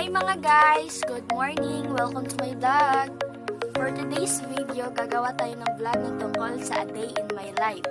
Hi mga guys! Good morning! Welcome to my vlog! For today's video, gagawa tayo ng vlog ng tungkol sa a day in my life.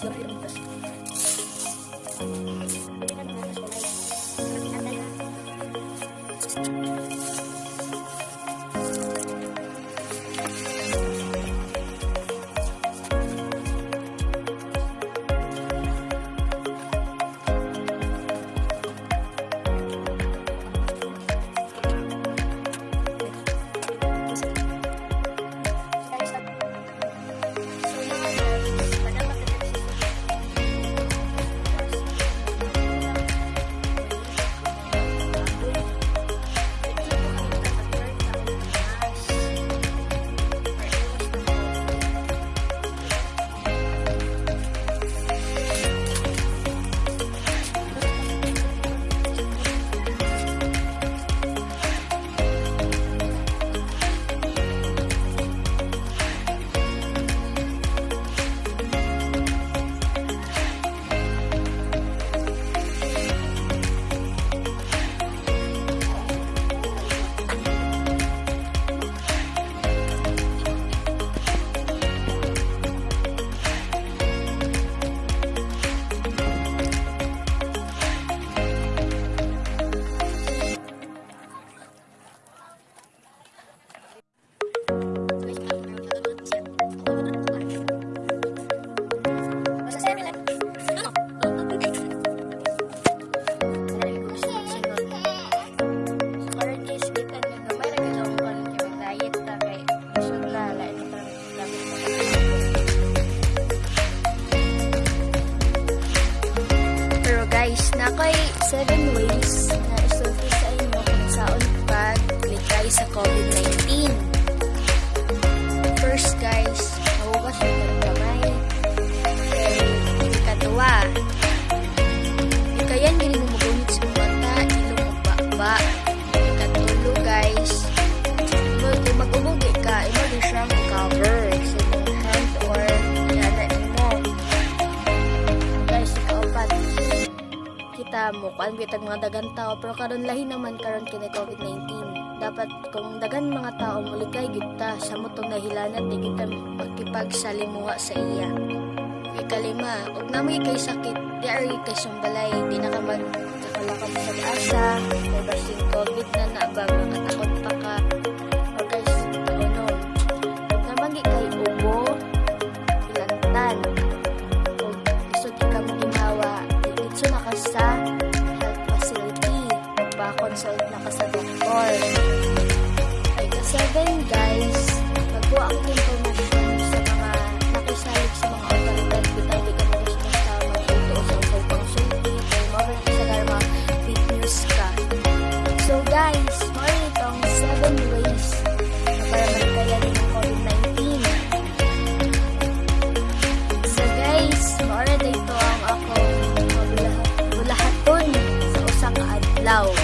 Pero nakoy 7 ways na isulti sa inyo kung saan pag-likay sa COVID-19. Mo kuan bitag mga dagan tao pero karon lahi naman karon kini COVID-19 dapat kung dagan mga tao mulikay kita sa motong nahilanat di kita makipagsalimuha sa iya. Ikalima ug namoy kay sakit di ari kay sumbalay di na ka mag nakalakam sa asa may basing COVID na na ba makatakot pa ka 7 guys magkuha ang information sa mga nakisalig sa mga otoridad bitaw di ka mo gusto sa magtuto sa usay kay mo rin sa mga fake news ka so guys mo itong 7 ways na para magkayan ng COVID-19 So guys, maura dito ang ako. Mabulahaton sa usa ka adlaw.